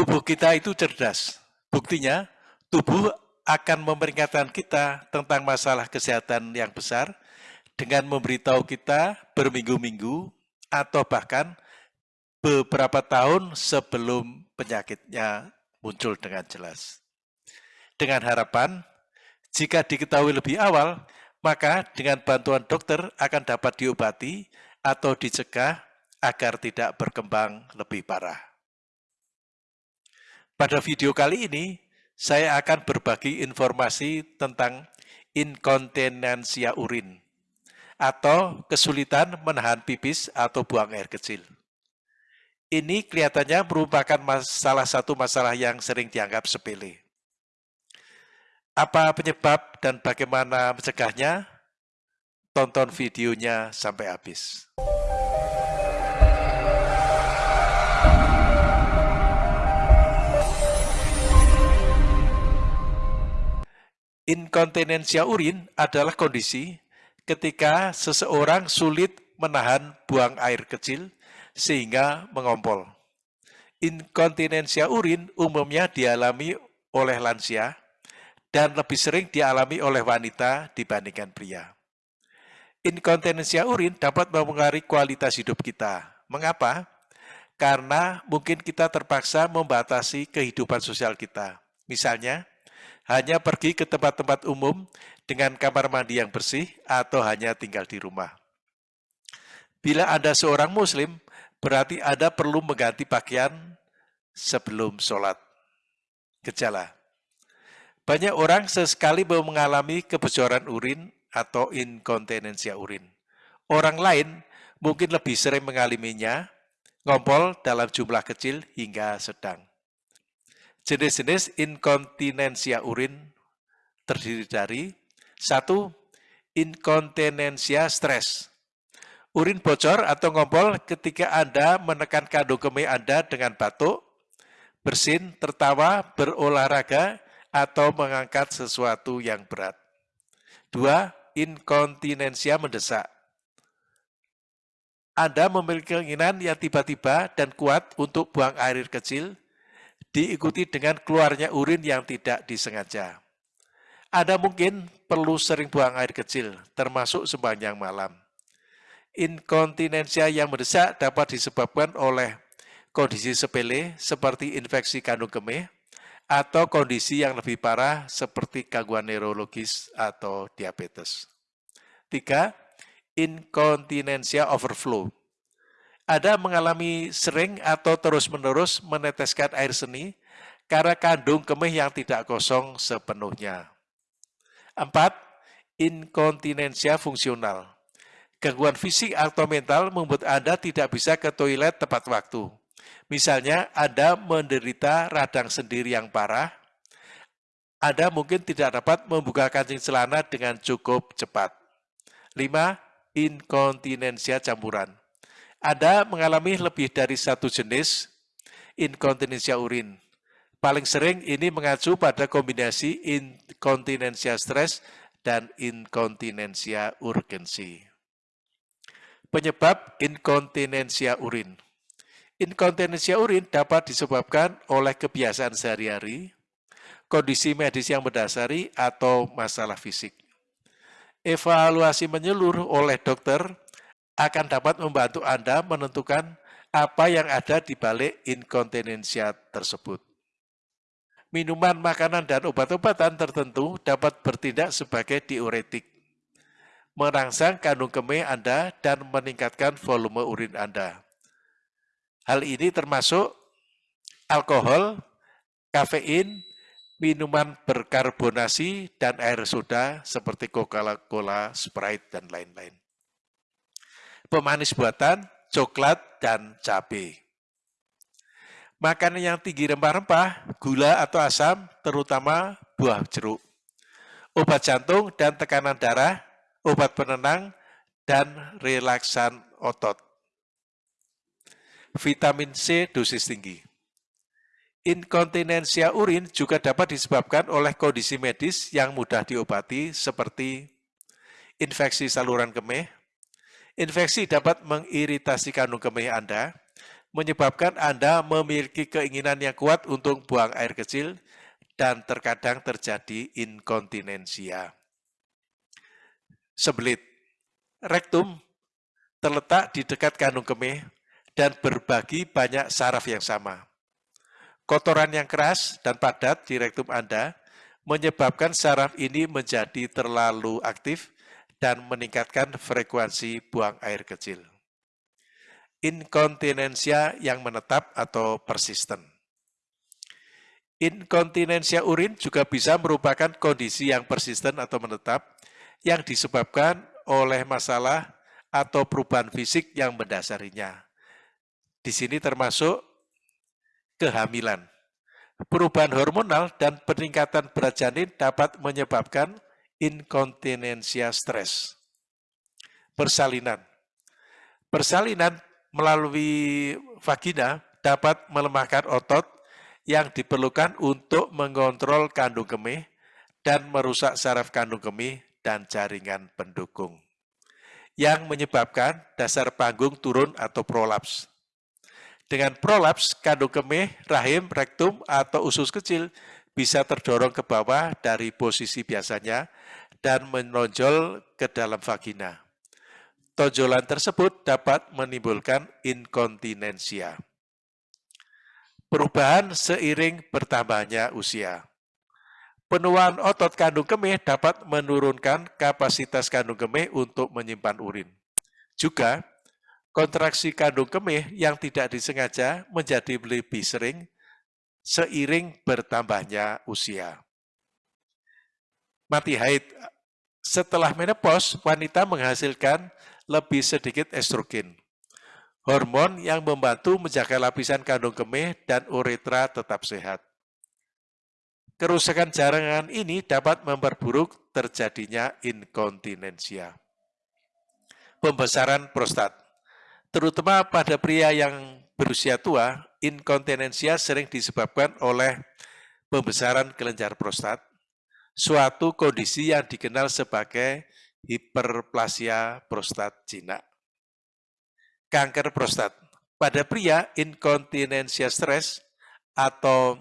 tubuh kita itu cerdas. Buktinya, tubuh akan memperingatkan kita tentang masalah kesehatan yang besar dengan memberitahu kita berminggu-minggu atau bahkan beberapa tahun sebelum penyakitnya muncul dengan jelas. Dengan harapan, jika diketahui lebih awal, maka dengan bantuan dokter akan dapat diobati atau dicegah agar tidak berkembang lebih parah. Pada video kali ini, saya akan berbagi informasi tentang inkontinensia urin atau kesulitan menahan pipis atau buang air kecil. Ini kelihatannya merupakan salah satu masalah yang sering dianggap sepele. Apa penyebab dan bagaimana mencegahnya? Tonton videonya sampai habis. Inkontinensia urin adalah kondisi ketika seseorang sulit menahan buang air kecil sehingga mengompol. Inkontinensia urin umumnya dialami oleh lansia dan lebih sering dialami oleh wanita dibandingkan pria. Inkontinensia urin dapat mempengaruhi kualitas hidup kita. Mengapa? Karena mungkin kita terpaksa membatasi kehidupan sosial kita. Misalnya, hanya pergi ke tempat-tempat umum dengan kamar mandi yang bersih atau hanya tinggal di rumah. Bila Anda seorang muslim, berarti Anda perlu mengganti pakaian sebelum sholat. Gejala. Banyak orang sesekali mengalami kebocoran urin atau inkontinensia urin. Orang lain mungkin lebih sering mengalaminya, ngompol dalam jumlah kecil hingga sedang. Jenis-jenis inkontinensia urin terdiri dari satu, inkontinensia stres. Urin bocor atau ngompol ketika Anda menekan kandung kemih Anda dengan batuk, bersin, tertawa, berolahraga, atau mengangkat sesuatu yang berat. Dua, inkontinensia mendesak. Anda memiliki keinginan yang tiba-tiba dan kuat untuk buang air kecil, diikuti dengan keluarnya urin yang tidak disengaja. Anda mungkin perlu sering buang air kecil, termasuk sepanjang malam. Inkontinensia yang mendesak dapat disebabkan oleh kondisi sepele seperti infeksi kandung kemih atau kondisi yang lebih parah seperti gangguan neurologis atau diabetes. Tiga, inkontinensia overflow. Ada mengalami sering atau terus-menerus meneteskan air seni karena kandung kemih yang tidak kosong sepenuhnya. Empat, inkontinensia fungsional. Gangguan fisik atau mental membuat Anda tidak bisa ke toilet tepat waktu. Misalnya, Anda menderita radang sendiri yang parah, Anda mungkin tidak dapat membuka kancing celana dengan cukup cepat. Lima, inkontinensia campuran. Anda mengalami lebih dari satu jenis inkontinensia urin. Paling sering ini mengacu pada kombinasi inkontinensia stres dan inkontinensia urgensi. Penyebab inkontinensia urin. Inkontinensia urin dapat disebabkan oleh kebiasaan sehari-hari, kondisi medis yang mendasari, atau masalah fisik. Evaluasi menyeluruh oleh dokter akan dapat membantu Anda menentukan apa yang ada di balik inkontinensia tersebut minuman, makanan, dan obat-obatan tertentu dapat bertindak sebagai diuretik, merangsang kandung kemih Anda dan meningkatkan volume urin Anda. Hal ini termasuk alkohol, kafein, minuman berkarbonasi, dan air soda seperti Coca-Cola, Sprite, dan lain-lain. Pemanis buatan, coklat, dan cabai. Makanan yang tinggi rempah-rempah, gula atau asam, terutama buah jeruk. Obat jantung dan tekanan darah, obat penenang, dan relaksan otot. Vitamin C dosis tinggi. Inkontinensia urin juga dapat disebabkan oleh kondisi medis yang mudah diobati seperti infeksi saluran kemih. Infeksi dapat mengiritasi kandung kemih Anda, menyebabkan Anda memiliki keinginan yang kuat untuk buang air kecil dan terkadang terjadi inkontinensia. Sebelit. Rektum terletak di dekat kandung kemih dan berbagi banyak saraf yang sama. Kotoran yang keras dan padat di rektum Anda menyebabkan saraf ini menjadi terlalu aktif dan meningkatkan frekuensi buang air kecil. Inkontinensia yang menetap atau persisten. Inkontinensia urin juga bisa merupakan kondisi yang persisten atau menetap yang disebabkan oleh masalah atau perubahan fisik yang mendasarinya. Di sini termasuk kehamilan. Perubahan hormonal dan peningkatan berat janin dapat menyebabkan inkontinensia stres. Persalinan. Persalinan melalui vagina dapat melemahkan otot yang diperlukan untuk mengontrol kandung kemih dan merusak saraf kandung kemih dan jaringan pendukung yang menyebabkan dasar panggung turun atau prolaps. Dengan prolaps, kandung kemih, rahim, rektum, atau usus kecil bisa terdorong ke bawah dari posisi biasanya dan menonjol ke dalam vagina. Tonjolan tersebut dapat menimbulkan inkontinensia perubahan seiring bertambahnya usia. Penuaan otot kandung kemih dapat menurunkan kapasitas kandung kemih untuk menyimpan urin. Juga, kontraksi kandung kemih yang tidak disengaja menjadi lebih sering seiring bertambahnya usia. Mati haid. Setelah menopause, wanita menghasilkan lebih sedikit estrogen hormon yang membantu menjaga lapisan kandung kemih dan uretra tetap sehat. Kerusakan jaringan ini dapat memperburuk terjadinya inkontinensia. Pembesaran prostat. Terutama pada pria yang berusia tua, inkontinensia sering disebabkan oleh pembesaran kelenjar prostat, suatu kondisi yang dikenal sebagai hiperplasia prostat jinak kanker prostat. Pada pria, inkontinensia stres atau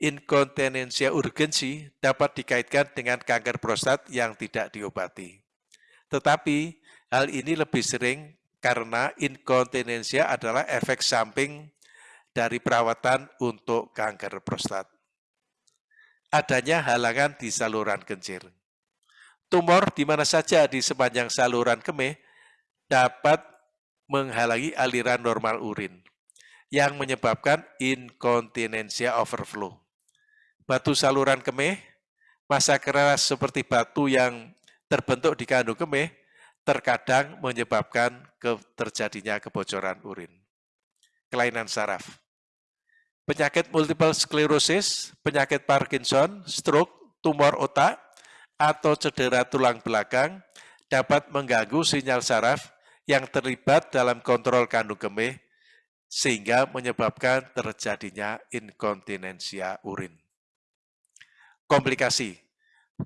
inkontinensia urgensi dapat dikaitkan dengan kanker prostat yang tidak diobati. Tetapi hal ini lebih sering karena inkontinensia adalah efek samping dari perawatan untuk kanker prostat. Adanya halangan di saluran kencir. Tumor di mana saja di sepanjang saluran kemih dapat menghalangi aliran normal urin yang menyebabkan inkontinensia overflow. Batu saluran kemih, masa keras seperti batu yang terbentuk di kandung kemih, terkadang menyebabkan terjadinya kebocoran urin. Kelainan saraf. Penyakit multiple sclerosis, penyakit Parkinson, stroke, tumor otak, atau cedera tulang belakang dapat mengganggu sinyal saraf yang terlibat dalam kontrol kandung kemih sehingga menyebabkan terjadinya inkontinensia urin. Komplikasi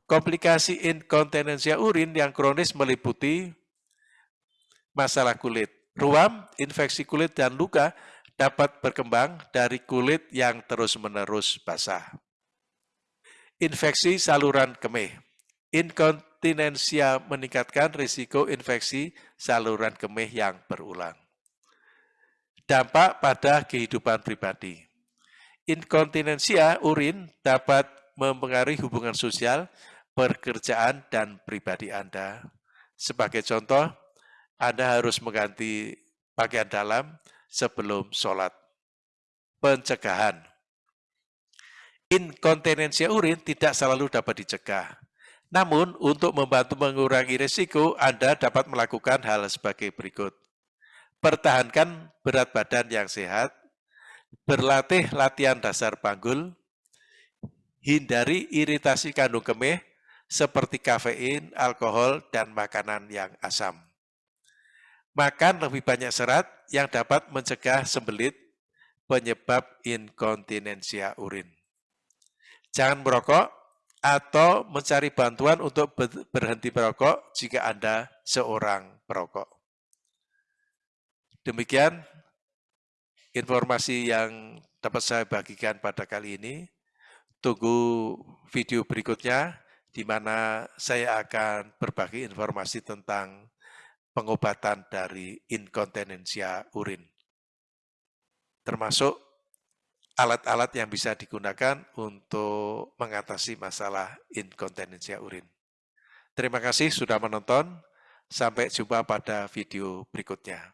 Komplikasi inkontinensia urin yang kronis meliputi masalah kulit. Ruam, infeksi kulit, dan luka dapat berkembang dari kulit yang terus-menerus basah. Infeksi saluran kemih. Inkont inkontinensia meningkatkan risiko infeksi saluran kemih yang berulang. Dampak pada kehidupan pribadi. Inkontinensia urin dapat mempengaruhi hubungan sosial, pekerjaan, dan pribadi Anda. Sebagai contoh, Anda harus mengganti pakaian dalam sebelum sholat. Pencegahan. Inkontinensia urin tidak selalu dapat dicegah namun, untuk membantu mengurangi risiko, Anda dapat melakukan hal sebagai berikut. Pertahankan berat badan yang sehat, berlatih latihan dasar panggul, hindari iritasi kandung kemih seperti kafein, alkohol, dan makanan yang asam. Makan lebih banyak serat yang dapat mencegah sembelit penyebab inkontinensia urin. Jangan merokok atau mencari bantuan untuk berhenti merokok jika Anda seorang perokok. Demikian informasi yang dapat saya bagikan pada kali ini. Tunggu video berikutnya di mana saya akan berbagi informasi tentang pengobatan dari inkontinensia urin. Termasuk alat-alat yang bisa digunakan untuk mengatasi masalah inkontinensia urin. Terima kasih sudah menonton. Sampai jumpa pada video berikutnya.